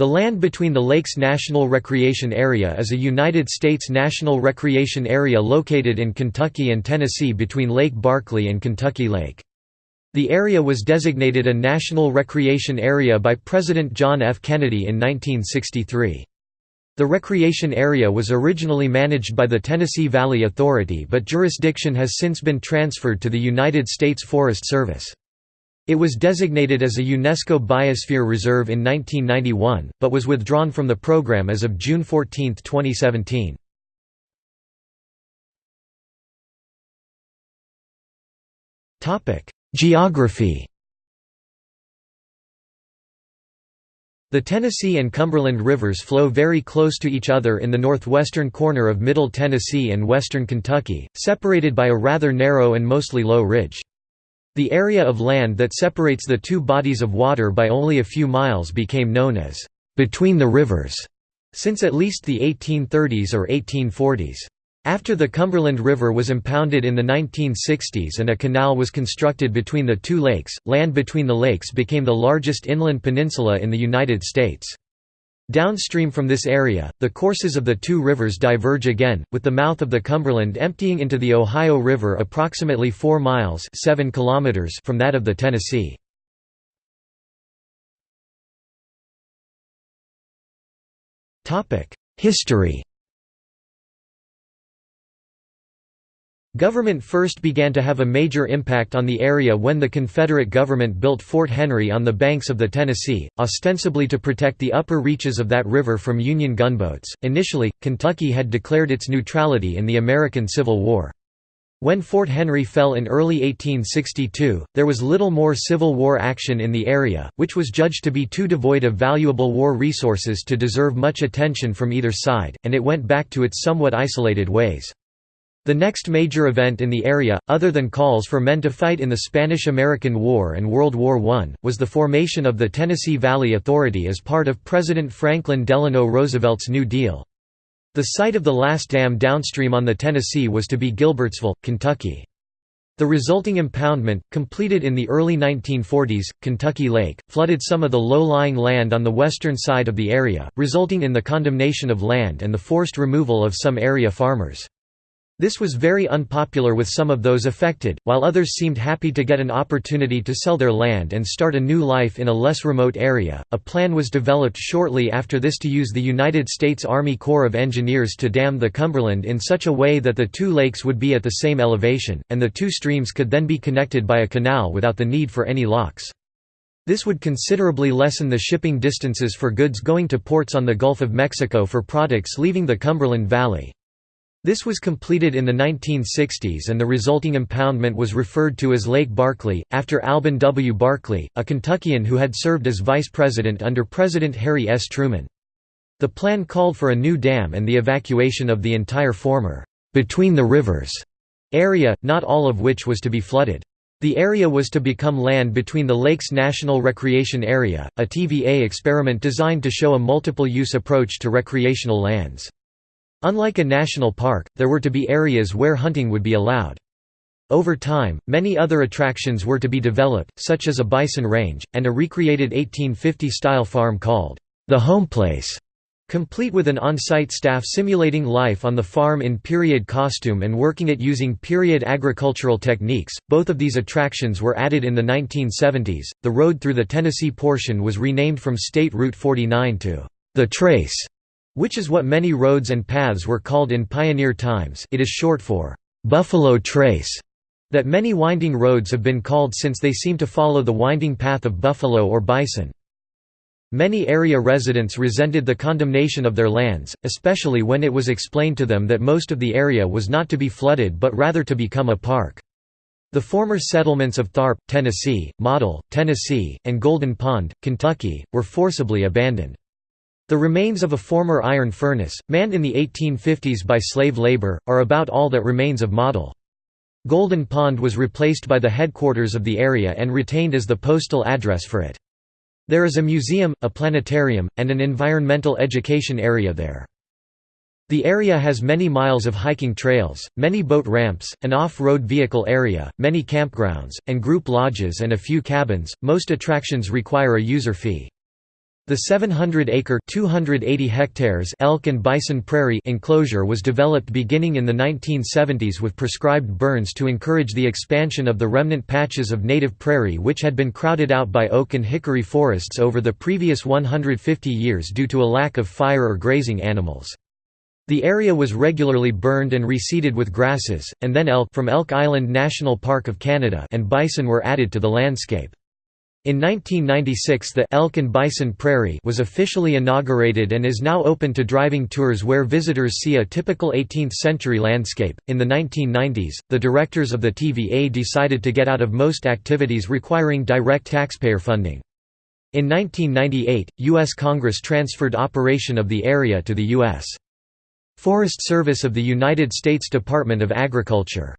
The land between the Lakes National Recreation Area is a United States national recreation area located in Kentucky and Tennessee between Lake Barkley and Kentucky Lake. The area was designated a National Recreation Area by President John F. Kennedy in 1963. The recreation area was originally managed by the Tennessee Valley Authority but jurisdiction has since been transferred to the United States Forest Service. It was designated as a UNESCO Biosphere Reserve in 1991, but was withdrawn from the program as of June 14, 2017. Geography The Tennessee and Cumberland rivers flow very close to each other in the northwestern corner of Middle Tennessee and western Kentucky, separated by a rather narrow and mostly low ridge. The area of land that separates the two bodies of water by only a few miles became known as «between the rivers» since at least the 1830s or 1840s. After the Cumberland River was impounded in the 1960s and a canal was constructed between the two lakes, land between the lakes became the largest inland peninsula in the United States. Downstream from this area, the courses of the two rivers diverge again, with the mouth of the Cumberland emptying into the Ohio River approximately 4 miles 7 kilometers from that of the Tennessee. History Government first began to have a major impact on the area when the Confederate government built Fort Henry on the banks of the Tennessee, ostensibly to protect the upper reaches of that river from Union gunboats. Initially, Kentucky had declared its neutrality in the American Civil War. When Fort Henry fell in early 1862, there was little more Civil War action in the area, which was judged to be too devoid of valuable war resources to deserve much attention from either side, and it went back to its somewhat isolated ways. The next major event in the area, other than calls for men to fight in the Spanish–American War and World War I, was the formation of the Tennessee Valley Authority as part of President Franklin Delano Roosevelt's New Deal. The site of the last dam downstream on the Tennessee was to be Gilbertsville, Kentucky. The resulting impoundment, completed in the early 1940s, Kentucky Lake, flooded some of the low-lying land on the western side of the area, resulting in the condemnation of land and the forced removal of some area farmers. This was very unpopular with some of those affected, while others seemed happy to get an opportunity to sell their land and start a new life in a less remote area. A plan was developed shortly after this to use the United States Army Corps of Engineers to dam the Cumberland in such a way that the two lakes would be at the same elevation, and the two streams could then be connected by a canal without the need for any locks. This would considerably lessen the shipping distances for goods going to ports on the Gulf of Mexico for products leaving the Cumberland Valley. This was completed in the 1960s and the resulting impoundment was referred to as Lake Barkley, after Alben W. Barkley, a Kentuckian who had served as vice president under President Harry S. Truman. The plan called for a new dam and the evacuation of the entire former, between the rivers area, not all of which was to be flooded. The area was to become land between the Lakes National Recreation Area, a TVA experiment designed to show a multiple-use approach to recreational lands. Unlike a national park, there were to be areas where hunting would be allowed. Over time, many other attractions were to be developed, such as a bison range, and a recreated 1850-style farm called the Home Place, complete with an on-site staff simulating life on the farm in period costume and working it using period agricultural techniques. Both of these attractions were added in the 1970s. The road through the Tennessee portion was renamed from State Route 49 to the Trace which is what many roads and paths were called in pioneer times it is short for «Buffalo Trace», that many winding roads have been called since they seem to follow the winding path of buffalo or bison. Many area residents resented the condemnation of their lands, especially when it was explained to them that most of the area was not to be flooded but rather to become a park. The former settlements of Tharp, Tennessee, Model, Tennessee, and Golden Pond, Kentucky, were forcibly abandoned. The remains of a former iron furnace, manned in the 1850s by slave labor, are about all that remains of Model. Golden Pond was replaced by the headquarters of the area and retained as the postal address for it. There is a museum, a planetarium, and an environmental education area there. The area has many miles of hiking trails, many boat ramps, an off-road vehicle area, many campgrounds, and group lodges and a few cabins. Most attractions require a user fee. The 700-acre (280 hectares) elk and bison prairie enclosure was developed beginning in the 1970s with prescribed burns to encourage the expansion of the remnant patches of native prairie which had been crowded out by oak and hickory forests over the previous 150 years due to a lack of fire or grazing animals. The area was regularly burned and reseeded with grasses, and then elk from Elk Island National Park of Canada and bison were added to the landscape. In 1996 the Elk and Bison Prairie was officially inaugurated and is now open to driving tours where visitors see a typical 18th-century landscape. In the 1990s, the directors of the TVA decided to get out of most activities requiring direct taxpayer funding. In 1998, U.S. Congress transferred operation of the area to the U.S. Forest Service of the United States Department of Agriculture.